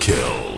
kill.